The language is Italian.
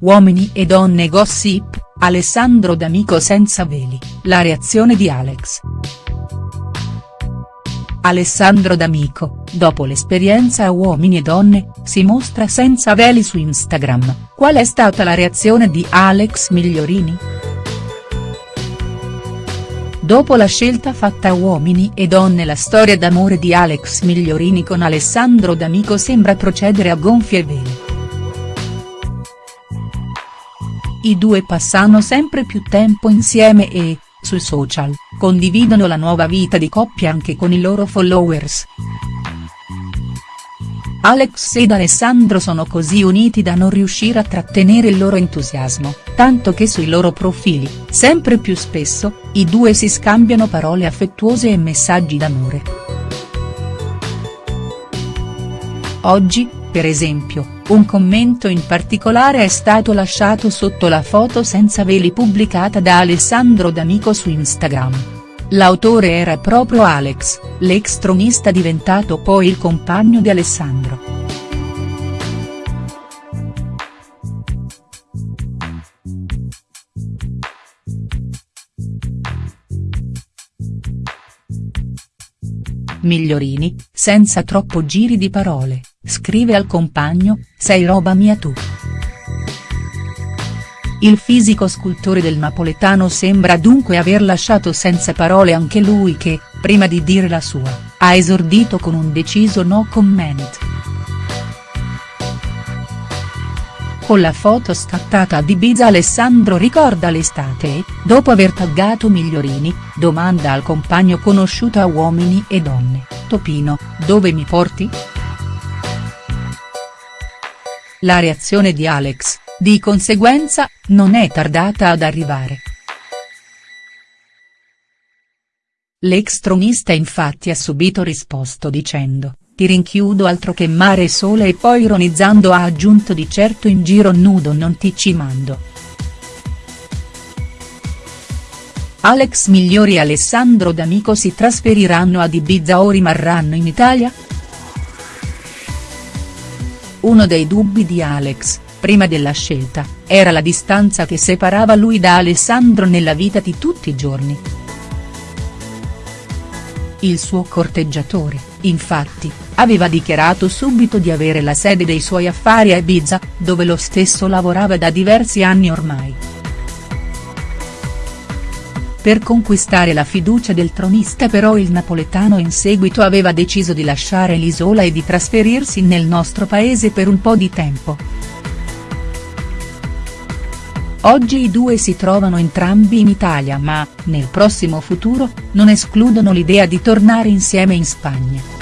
uomini e donne gossip, Alessandro D'Amico senza veli, la reazione di Alex. Alessandro D'Amico, dopo l'esperienza a Uomini e Donne, si mostra senza veli su Instagram, qual è stata la reazione di Alex Migliorini?. Dopo la scelta fatta a Uomini e Donne la storia d'amore di Alex Migliorini con Alessandro D'Amico sembra procedere a gonfie vele. I due passano sempre più tempo insieme e, sui social, condividono la nuova vita di coppia anche con i loro followers. Alex ed Alessandro sono così uniti da non riuscire a trattenere il loro entusiasmo, tanto che sui loro profili, sempre più spesso, i due si scambiano parole affettuose e messaggi d'amore. Oggi, per esempio, un commento in particolare è stato lasciato sotto la foto senza veli pubblicata da Alessandro D'Amico su Instagram. L'autore era proprio Alex, l'ex tronista diventato poi il compagno di Alessandro. Migliorini, senza troppo giri di parole, scrive al compagno, sei roba mia tu. Il fisico scultore del napoletano sembra dunque aver lasciato senza parole anche lui che, prima di dire la sua, ha esordito con un deciso no comment. Con la foto scattata ad Ibiza Alessandro ricorda l'estate dopo aver taggato Migliorini, domanda al compagno conosciuto a Uomini e Donne, Topino, dove mi porti?. La reazione di Alex, di conseguenza, non è tardata ad arrivare. L'ex tronista infatti ha subito risposto dicendo, ti rinchiudo altro che mare e sole e poi ironizzando ha aggiunto di certo in giro nudo non ti ci mando. Alex Migliori e Alessandro D'Amico si trasferiranno ad Ibiza o rimarranno in Italia?. Uno dei dubbi di Alex, prima della scelta, era la distanza che separava lui da Alessandro nella vita di tutti i giorni. Il suo corteggiatore, infatti, aveva dichiarato subito di avere la sede dei suoi affari a Ibiza, dove lo stesso lavorava da diversi anni ormai. Per conquistare la fiducia del tronista però il napoletano in seguito aveva deciso di lasciare l'isola e di trasferirsi nel nostro paese per un po' di tempo. Oggi i due si trovano entrambi in Italia ma, nel prossimo futuro, non escludono l'idea di tornare insieme in Spagna.